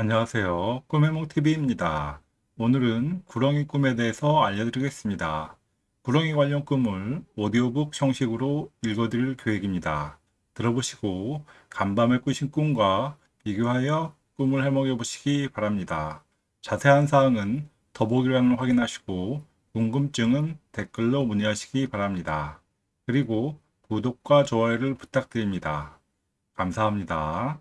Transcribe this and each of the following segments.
안녕하세요. 꿈해몽TV입니다. 오늘은 구렁이 꿈에 대해서 알려드리겠습니다. 구렁이 관련 꿈을 오디오북 형식으로 읽어드릴 계획입니다. 들어보시고 간밤에 꾸신 꿈과 비교하여 꿈을 해먹여 보시기 바랍니다. 자세한 사항은 더보기란을 확인하시고 궁금증은 댓글로 문의하시기 바랍니다. 그리고 구독과 좋아요를 부탁드립니다. 감사합니다.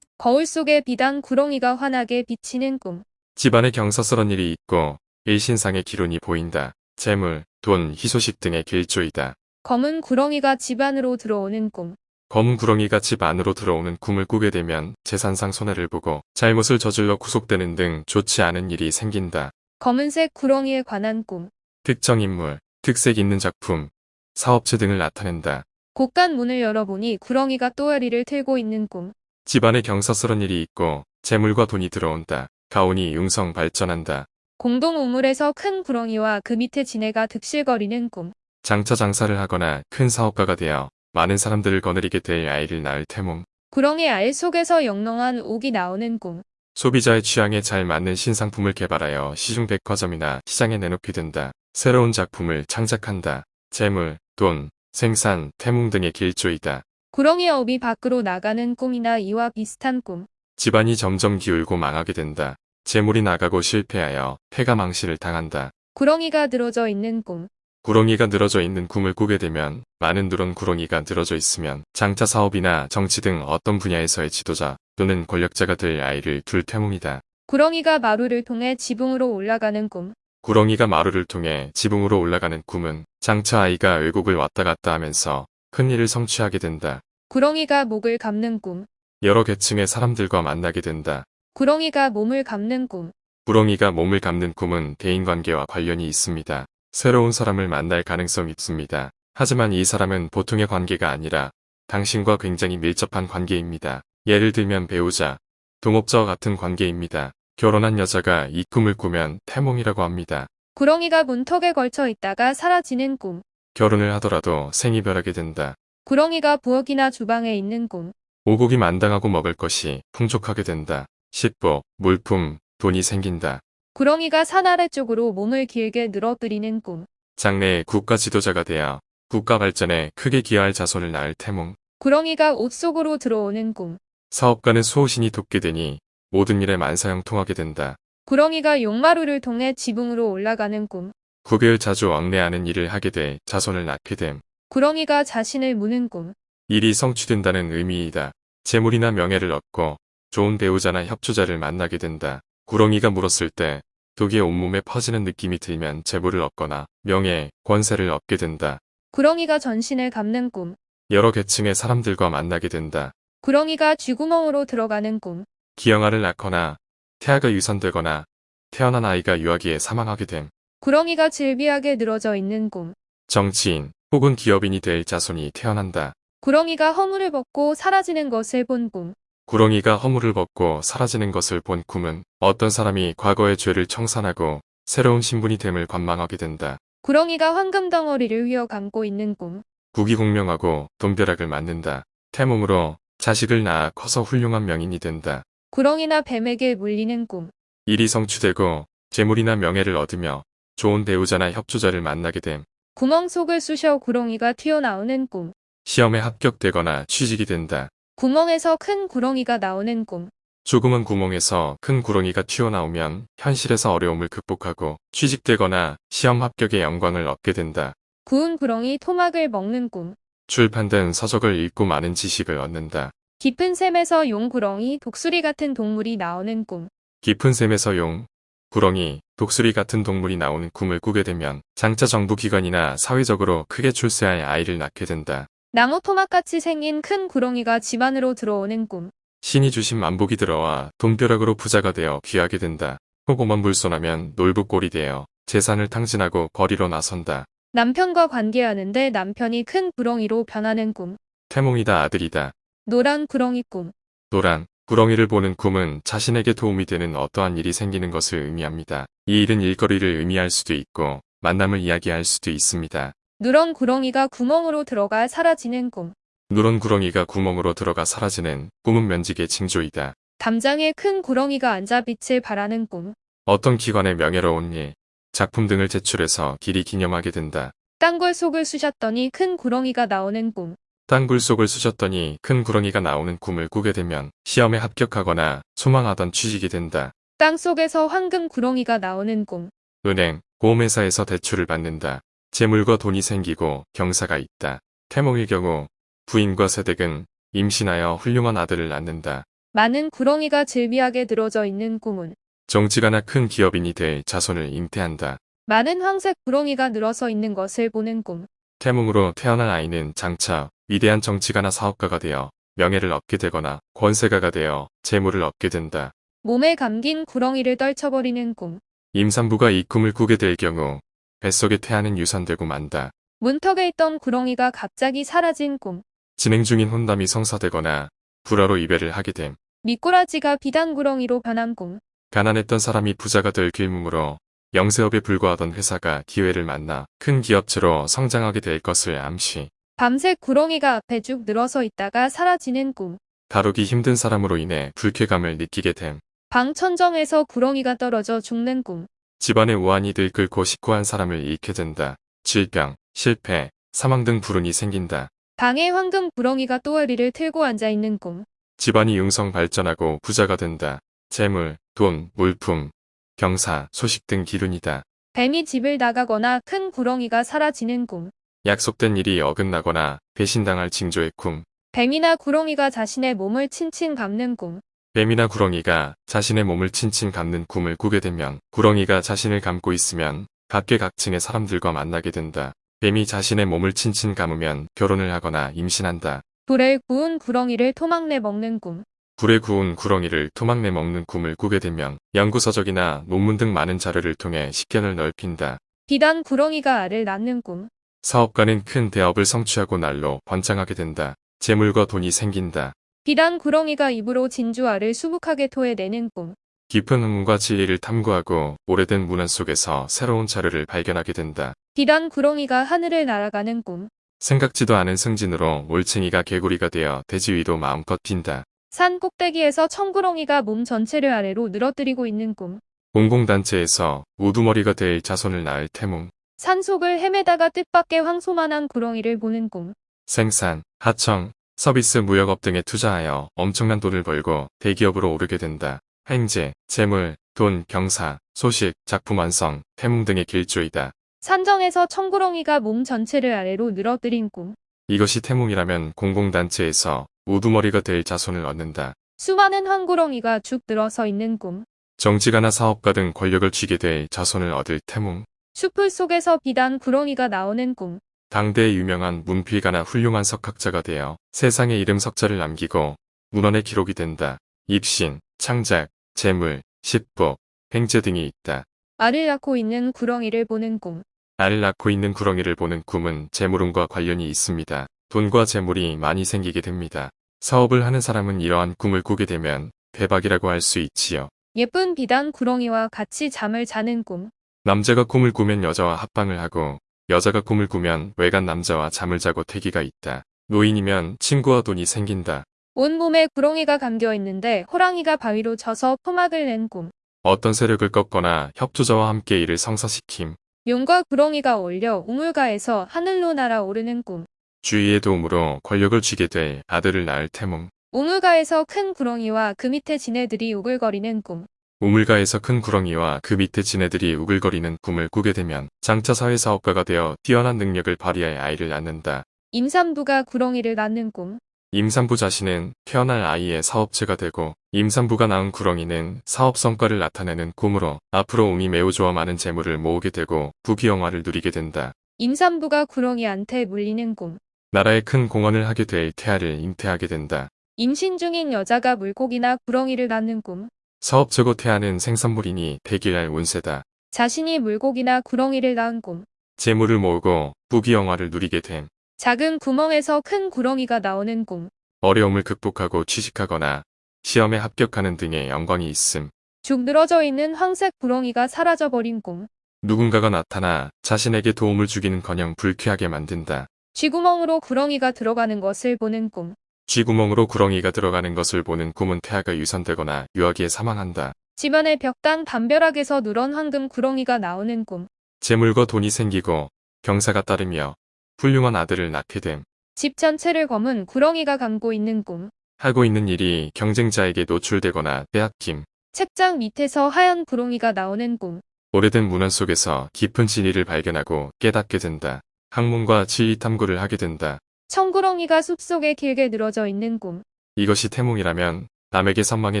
거울 속에 비단 구렁이가 환하게 비치는 꿈. 집안에 경사스런 일이 있고 일신상의 기운이 보인다. 재물, 돈, 희소식 등의 길조이다. 검은 구렁이가 집 안으로 들어오는 꿈. 검은 구렁이가 집 안으로 들어오는 꿈을 꾸게 되면 재산상 손해를 보고 잘못을 저질러 구속되는 등 좋지 않은 일이 생긴다. 검은색 구렁이에 관한 꿈. 특정 인물, 특색 있는 작품, 사업체 등을 나타낸다. 곳간 문을 열어보니 구렁이가 또아리를 틀고 있는 꿈. 집안에 경사스런 일이 있고 재물과 돈이 들어온다. 가온이 융성 발전한다. 공동 우물에서 큰 구렁이와 그 밑에 지네가 득실거리는 꿈. 장차 장사를 하거나 큰 사업가가 되어 많은 사람들을 거느리게 될 아이를 낳을 태몽. 구렁이 알 속에서 영롱한 옥이 나오는 꿈. 소비자의 취향에 잘 맞는 신상품을 개발하여 시중 백화점이나 시장에 내놓게 된다. 새로운 작품을 창작한다. 재물, 돈, 생산, 태몽 등의 길조이다. 구렁이 업이 밖으로 나가는 꿈이나 이와 비슷한 꿈. 집안이 점점 기울고 망하게 된다. 재물이 나가고 실패하여 폐가 망실을 당한다. 구렁이가 늘어져 있는 꿈. 구렁이가 늘어져 있는 꿈을 꾸게 되면 많은 누런 구렁이가 늘어져 있으면 장차 사업이나 정치 등 어떤 분야에서의 지도자 또는 권력자가 될 아이를 둘 태몽이다. 구렁이가 마루를 통해 지붕으로 올라가는 꿈. 구렁이가 마루를 통해 지붕으로 올라가는 꿈은 장차 아이가 외국을 왔다 갔다 하면서 큰 일을 성취하게 된다. 구렁이가 목을 감는 꿈. 여러 계층의 사람들과 만나게 된다. 구렁이가 몸을 감는 꿈. 구렁이가 몸을 감는 꿈은 대인관계와 관련이 있습니다. 새로운 사람을 만날 가능성이 있습니다. 하지만 이 사람은 보통의 관계가 아니라 당신과 굉장히 밀접한 관계입니다. 예를 들면 배우자, 동업자와 같은 관계입니다. 결혼한 여자가 이 꿈을 꾸면 태몽이라고 합니다. 구렁이가 문턱에 걸쳐 있다가 사라지는 꿈. 결혼을 하더라도 생이별하게 된다. 구렁이가 부엌이나 주방에 있는 꿈. 오곡이 만당하고 먹을 것이 풍족하게 된다. 식복, 물품, 돈이 생긴다. 구렁이가 산 아래쪽으로 몸을 길게 늘어뜨리는 꿈. 장래의 국가 지도자가 되어 국가 발전에 크게 기여할 자손을 낳을 태몽. 구렁이가 옷 속으로 들어오는 꿈. 사업가는 수호신이 돕게 되니 모든 일에 만사형통하게 된다. 구렁이가 용마루를 통해 지붕으로 올라가는 꿈. 구별 자주 왕래하는 일을 하게 돼 자손을 낳게 됨. 구렁이가 자신을 무는 꿈. 일이 성취된다는 의미이다. 재물이나 명예를 얻고 좋은 배우자나 협조자를 만나게 된다. 구렁이가 물었을 때 독이 온몸에 퍼지는 느낌이 들면 재물을 얻거나 명예, 권세를 얻게 된다. 구렁이가 전신을 감는 꿈. 여러 계층의 사람들과 만나게 된다. 구렁이가 쥐구멍으로 들어가는 꿈. 기형아를 낳거나 태아가 유산되거나 태어난 아이가 유아기에 사망하게 됨. 구렁이가 질비하게 늘어져 있는 꿈. 정치인 혹은 기업인이 될 자손이 태어난다. 구렁이가 허물을 벗고 사라지는 것을 본 꿈. 구렁이가 허물을 벗고 사라지는 것을 본 꿈은 어떤 사람이 과거의 죄를 청산하고 새로운 신분이 됨을 관망하게 된다. 구렁이가 황금 덩어리를 휘어 감고 있는 꿈. 국위공명하고 돈벼락을 맞는다. 태몽으로 자식을 낳아 커서 훌륭한 명인이 된다. 구렁이나 뱀에게 물리는 꿈. 일이 성취되고 재물이나 명예를 얻으며 좋은 배우자나 협조자를 만나게 됨. 구멍 속을 쑤셔 구렁이가 튀어나오는 꿈. 시험에 합격되거나 취직이 된다. 구멍에서 큰 구렁이가 나오는 꿈. 조그만 구멍에서 큰 구렁이가 튀어나오면 현실에서 어려움을 극복하고 취직되거나 시험 합격의 영광을 얻게 된다. 구운 구렁이 토막을 먹는 꿈. 출판된 서적을 읽고 많은 지식을 얻는다. 깊은 샘에서 용구렁이, 독수리 같은 동물이 나오는 꿈. 깊은 샘에서 용, 구렁이, 독수리 같은 동물이 나오는 꿈을 꾸게 되면 장차 정부 기관이나 사회적으로 크게 출세할 아이를 낳게 된다. 나무 토막같이 생긴 큰 구렁이가 집 안으로 들어오는 꿈. 신이 주신 만복이 들어와 돈벼락으로 부자가 되어 귀하게 된다. 호고만 불손하면 놀부꼴이 되어 재산을 탕진하고 거리로 나선다. 남편과 관계하는데 남편이 큰 구렁이로 변하는 꿈. 태몽이다 아들이다. 노란 구렁이 꿈. 노란, 구렁이를 보는 꿈은 자신에게 도움이 되는 어떠한 일이 생기는 것을 의미합니다. 이 일은 일거리를 의미할 수도 있고 만남을 이야기할 수도 있습니다. 누런 구렁이가 구멍으로 들어가 사라지는 꿈. 누런 구렁이가 구멍으로 들어가 사라지는 꿈은 면직의 징조이다. 담장에 큰 구렁이가 앉아 빛을 발하는 꿈. 어떤 기관의 명예로운 일, 작품 등을 제출해서 길이 기념하게 된다. 땅굴 속을 쑤셨더니 큰 구렁이가 나오는 꿈. 땅굴 속을 쑤셨더니 큰 구렁이가 나오는 꿈을 꾸게 되면 시험에 합격하거나 소망하던 취직이 된다. 땅 속에서 황금 구렁이가 나오는 꿈. 은행, 보험회사에서 대출을 받는다. 재물과 돈이 생기고 경사가 있다. 태몽일 경우 부인과 세댁은 임신하여 훌륭한 아들을 낳는다. 많은 구렁이가 질비하게 들어져 있는 꿈은 정치가나 큰 기업인이 될 자손을 잉태한다. 많은 황색 구렁이가 늘어서 있는 것을 보는 꿈. 태몽으로 태어난 아이는 장차 위대한 정치가나 사업가가 되어 명예를 얻게 되거나 권세가가 되어 재물을 얻게 된다. 몸에 감긴 구렁이를 떨쳐버리는 꿈. 임산부가 이 꿈을 꾸게 될 경우 뱃속에 태아는 유산되고 만다. 문턱에 있던 구렁이가 갑자기 사라진 꿈. 진행 중인 혼담이 성사되거나 불화로 이별을 하게 됨. 미꾸라지가 비단 구렁이로 변한 꿈. 가난했던 사람이 부자가 될 길몽으로 영세업에 불과하던 회사가 기회를 만나 큰 기업체로 성장하게 될 것을 암시. 밤새 구렁이가 앞에 쭉 늘어서 있다가 사라지는 꿈. 다루기 힘든 사람으로 인해 불쾌감을 느끼게 됨. 방 천정에서 구렁이가 떨어져 죽는 꿈. 집안의 우환이 들끓고 식고한 사람을 잃게 된다. 질병, 실패, 사망 등 불운이 생긴다. 방에 황금 구렁이가 또어리를 틀고 앉아 있는 꿈. 집안이 융성 발전하고 부자가 된다. 재물, 돈, 물품, 경사, 소식 등 기운이다. 뱀이 집을 나가거나 큰 구렁이가 사라지는 꿈. 약속된 일이 어긋나거나 배신당할 징조의 꿈. 뱀이나 구렁이가 자신의 몸을 친친 감는 꿈. 뱀이나 구렁이가 자신의 몸을 친친 감는 꿈을 꾸게 되면 구렁이가 자신을 감고 있으면 각계각층의 사람들과 만나게 된다. 뱀이 자신의 몸을 친친 감으면 결혼을 하거나 임신한다. 불에 구운 구렁이를 토막내 먹는 꿈. 불에 구운 구렁이를 토막내 먹는 꿈을 꾸게 되면 연구서적이나 논문 등 많은 자료를 통해 식견을 넓힌다. 비단 구렁이가 알을 낳는 꿈. 사업가는 큰 대업을 성취하고 날로 번창하게 된다. 재물과 돈이 생긴다. 비단 구렁이가 입으로 진주 알을 수북하게 토해내는 꿈. 깊은 학문과 진리를 탐구하고 오래된 문안 속에서 새로운 자료를 발견하게 된다. 비단 구렁이가 하늘을 날아가는 꿈. 생각지도 않은 승진으로 올챙이가 개구리가 되어 대지 위도 마음껏 핀다. 산 꼭대기에서 청구렁이가 몸 전체를 아래로 늘어뜨리고 있는 꿈. 공공단체에서 우두머리가 될 자손을 낳을 태몽. 산속을 헤매다가 뜻밖의 황소만한 구렁이를 보는 꿈. 생산, 하청, 서비스 무역업 등에 투자하여 엄청난 돈을 벌고 대기업으로 오르게 된다. 횡재, 재물, 돈, 경사, 소식, 작품 완성, 태몽 등의 길조이다. 산정에서 청구렁이가 몸 전체를 아래로 늘어뜨린 꿈. 이것이 태몽이라면 공공단체에서 우두머리가 될 자손을 얻는다. 수많은 황구렁이가 죽 들어서 있는 꿈. 정치가나 사업가 등 권력을 쥐게 될 자손을 얻을 태몽. 숲풀 속에서 비단 구렁이가 나오는 꿈. 당대의 유명한 문필가나 훌륭한 석학자가 되어 세상에 이름 석자를 남기고 문헌에 기록이 된다. 입신, 창작, 재물, 십복, 횡재 등이 있다. 알을 낳고 있는 구렁이를 보는 꿈. 알을 낳고 있는 구렁이를 보는 꿈은 재물운과 관련이 있습니다. 돈과 재물이 많이 생기게 됩니다. 사업을 하는 사람은 이러한 꿈을 꾸게 되면 대박이라고 할 수 있지요. 예쁜 비단 구렁이와 같이 잠을 자는 꿈. 남자가 꿈을 꾸면 여자와 합방을 하고 여자가 꿈을 꾸면 외간 남자와 잠을 자고 태기가 있다. 노인이면 친구와 돈이 생긴다. 온몸에 구렁이가 감겨 있는데 호랑이가 바위로 쳐서 포막을 낸 꿈. 어떤 세력을 꺾거나 협조자와 함께 이를 성사시킴. 용과 구렁이가 어울려 우물가에서 하늘로 날아오르는 꿈. 주위의 도움으로 권력을 쥐게 될 아들을 낳을 태몽. 우물가에서 큰 구렁이와 그 밑에 지네들이 우글거리는 꿈. 우물가에서 큰 구렁이와 그 밑에 지네들이 우글거리는 꿈을 꾸게 되면 장차 사회사업가가 되어 뛰어난 능력을 발휘해 아이를 낳는다. 임산부가 구렁이를 낳는 꿈. 임산부 자신은 태어날 아이의 사업체가 되고 임산부가 낳은 구렁이는 사업 성과를 나타내는 꿈으로 앞으로 운이 매우 좋아 많은 재물을 모으게 되고 부귀영화를 누리게 된다. 임산부가 구렁이한테 물리는 꿈. 나라에 큰 공헌을 하게 될 태아를 잉태하게 된다. 임신 중인 여자가 물고기나 구렁이를 낳는 꿈. 사업 최고 태아는 생산물이니 대기할 운세다. 자신이 물고기나 구렁이를 낳은 꿈. 재물을 모으고 부귀영화를 누리게 됨. 작은 구멍에서 큰 구렁이가 나오는 꿈. 어려움을 극복하고 취직하거나 시험에 합격하는 등의 영광이 있음. 죽 늘어져 있는 황색 구렁이가 사라져버린 꿈. 누군가가 나타나 자신에게 도움을 주기는커녕 불쾌하게 만든다. 쥐구멍으로 구렁이가 들어가는 것을 보는 꿈. 쥐구멍으로 구렁이가 들어가는 것을 보는 꿈은 태아가 유산되거나 유아기에 사망한다. 집안의 벽당 담벼락에서 누런 황금 구렁이가 나오는 꿈. 재물과 돈이 생기고 경사가 따르며 훌륭한 아들을 낳게 됨. 집 전체를 검은 구렁이가 감고 있는 꿈. 하고 있는 일이 경쟁자에게 노출되거나 빼앗김. 책장 밑에서 하얀 구렁이가 나오는 꿈. 오래된 문헌 속에서 깊은 진리를 발견하고 깨닫게 된다. 학문과 진리 탐구를 하게 된다. 청구렁이가 숲속에 길게 늘어져 있는 꿈. 이것이 태몽이라면 남에게 선망의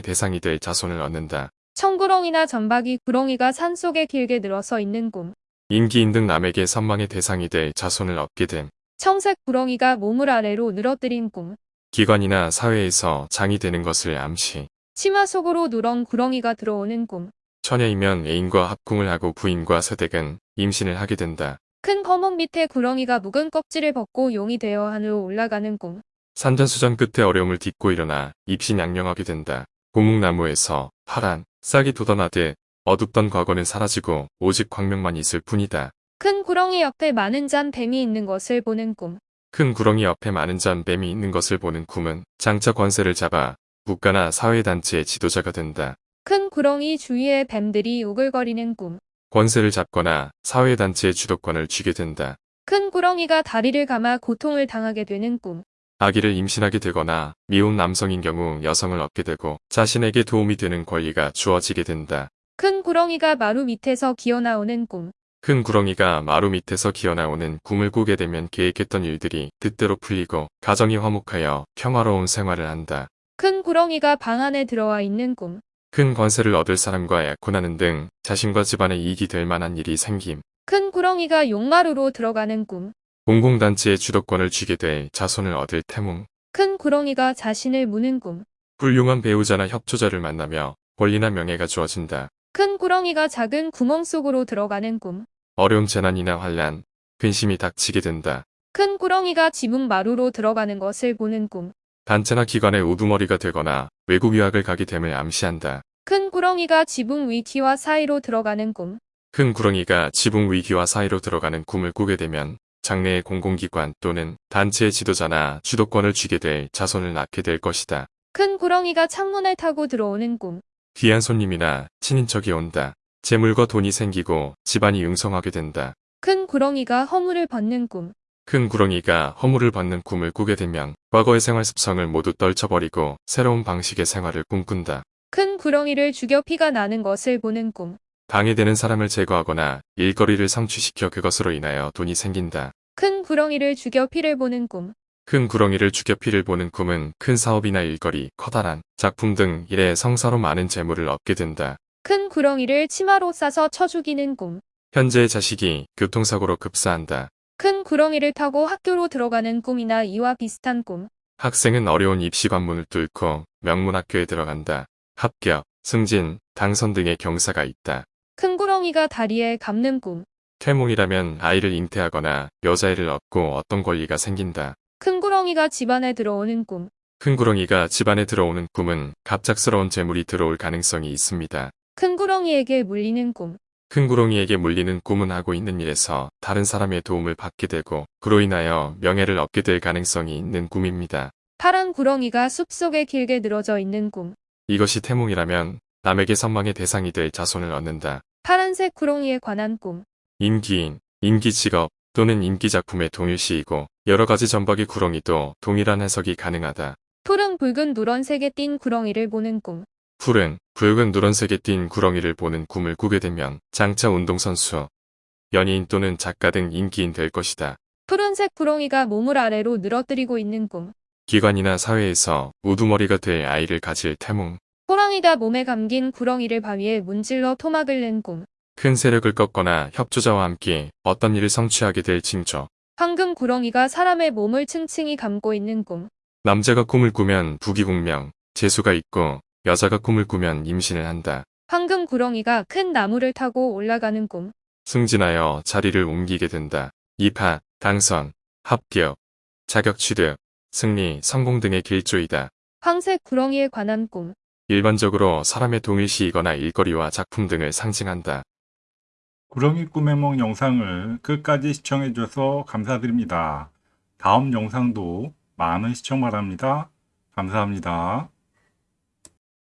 대상이 될 자손을 얻는다. 청구렁이나 점박이 구렁이가 산속에 길게 늘어서 있는 꿈. 임기인 등 남에게 선망의 대상이 될 자손을 얻게 됨. 청색 구렁이가 몸을 아래로 늘어뜨린 꿈. 기관이나 사회에서 장이 되는 것을 암시. 치마 속으로 누런 구렁이가 들어오는 꿈. 처녀이면 애인과 합궁을 하고 부인과 서댁은 임신을 하게 된다. 큰 거목 밑에 구렁이가 묵은 껍질을 벗고 용이 되어 하늘로 올라가는 꿈. 산전수전 끝에 어려움을 딛고 일어나 입신양령하게 된다. 고목나무에서 파란 싹이 돋아나듯 어둡던 과거는 사라지고 오직 광명만 있을 뿐이다. 큰 구렁이 옆에 많은 잔 뱀이 있는 것을 보는 꿈. 큰 구렁이 옆에 많은 잔 뱀이 있는 것을 보는 꿈은 장차 권세를 잡아 국가나 사회단체의 지도자가 된다. 큰 구렁이 주위에 뱀들이 우글거리는 꿈. 권세를 잡거나 사회단체의 주도권을 쥐게 된다. 큰 구렁이가 다리를 감아 고통을 당하게 되는 꿈. 아기를 임신하게 되거나 미혼 남성인 경우 여성을 얻게 되고 자신에게 도움이 되는 권리가 주어지게 된다. 큰 구렁이가 마루 밑에서 기어나오는 꿈. 큰 구렁이가 마루 밑에서 기어나오는 꿈을 꾸게 되면 계획했던 일들이 뜻대로 풀리고 가정이 화목하여 평화로운 생활을 한다. 큰 구렁이가 방 안에 들어와 있는 꿈. 큰 권세를 얻을 사람과 약혼하는 등 자신과 집안에 이익이 될 만한 일이 생김. 큰 구렁이가 용마루로 들어가는 꿈. 공공단체의 주도권을 쥐게 될 자손을 얻을 태몽. 큰 구렁이가 자신을 무는 꿈. 훌륭한 배우자나 협조자를 만나며 권리나 명예가 주어진다. 큰 구렁이가 작은 구멍 속으로 들어가는 꿈. 어려운 재난이나 환란, 근심이 닥치게 된다. 큰 구렁이가 지붕 마루로 들어가는 것을 보는 꿈. 단체나 기관의 우두머리가 되거나 외국 유학을 가게 됨을 암시한다. 큰 구렁이가 지붕 위키와 사이로 들어가는 꿈. 큰 구렁이가 지붕 위기와 사이로 들어가는 꿈을 꾸게 되면 장래의 공공기관 또는 단체의 지도자나 주도권을 쥐게 될 자손을 낳게 될 것이다. 큰 구렁이가 창문을 타고 들어오는 꿈. 귀한 손님이나 친인척이 온다. 재물과 돈이 생기고 집안이 융성하게 된다. 큰 구렁이가 허물을 벗는 꿈. 큰 구렁이가 허물을 받는 꿈을 꾸게 되면 과거의 생활 습성을 모두 떨쳐버리고 새로운 방식의 생활을 꿈꾼다. 큰 구렁이를 죽여 피가 나는 것을 보는 꿈. 방해되는 사람을 제거하거나 일거리를 성취시켜 그것으로 인하여 돈이 생긴다. 큰 구렁이를 죽여 피를 보는 꿈. 큰 구렁이를 죽여 피를 보는 꿈은 큰 사업이나 일거리, 커다란 작품 등 일에 성사로 많은 재물을 얻게 된다. 큰 구렁이를 치마로 싸서 쳐 죽이는 꿈. 현재의 자식이 교통사고로 급사한다. 큰 구렁이를 타고 학교로 들어가는 꿈이나 이와 비슷한 꿈. 학생은 어려운 입시 관문을 뚫고 명문학교에 들어간다. 합격, 승진, 당선 등의 경사가 있다. 큰 구렁이가 다리에 감는 꿈. 태몽이라면 아이를 잉태하거나 여자애를 얻고 어떤 권리가 생긴다. 큰 구렁이가 집안에 들어오는 꿈. 큰 구렁이가 집안에 들어오는 꿈은 갑작스러운 재물이 들어올 가능성이 있습니다. 큰 구렁이에게 물리는 꿈. 큰 구렁이에게 물리는 꿈은 하고 있는 일에서 다른 사람의 도움을 받게 되고 그로 인하여 명예를 얻게 될 가능성이 있는 꿈입니다. 파란 구렁이가 숲속에 길게 늘어져 있는 꿈. 이것이 태몽이라면 남에게 선망의 대상이 될 자손을 얻는다. 파란색 구렁이에 관한 꿈. 임기인, 임기직업 또는 임기작품의 동일시이고 여러 가지 점박이 구렁이도 동일한 해석이 가능하다. 푸른 붉은 누런색에 띈 구렁이를 보는 꿈. 푸른, 붉은 누런색에 띈 구렁이를 보는 꿈을 꾸게 되면 장차 운동선수, 연예인 또는 작가 등 인기인 될 것이다. 푸른색 구렁이가 몸을 아래로 늘어뜨리고 있는 꿈. 기관이나 사회에서 우두머리가 될 아이를 가질 태몽, 호랑이가 몸에 감긴 구렁이를 바위에 문질러 토막을 낸 꿈. 큰 세력을 꺾거나 협조자와 함께 어떤 일을 성취하게 될 징조. 황금 구렁이가 사람의 몸을 층층이 감고 있는 꿈. 남자가 꿈을 꾸면 부귀공명, 재수가 있고 여자가 꿈을 꾸면 임신을 한다. 황금 구렁이가 큰 나무를 타고 올라가는 꿈. 승진하여 자리를 옮기게 된다. 입학, 당선, 합격, 자격 취득, 승리, 성공 등의 길조이다. 황색 구렁이에 관한 꿈. 일반적으로 사람의 동일시이거나 일거리와 작품 등을 상징한다. 구렁이 꿈의梦 영상을 끝까지 시청해주셔서 감사드립니다. 다음 영상도 많은 시청 바랍니다. 감사합니다.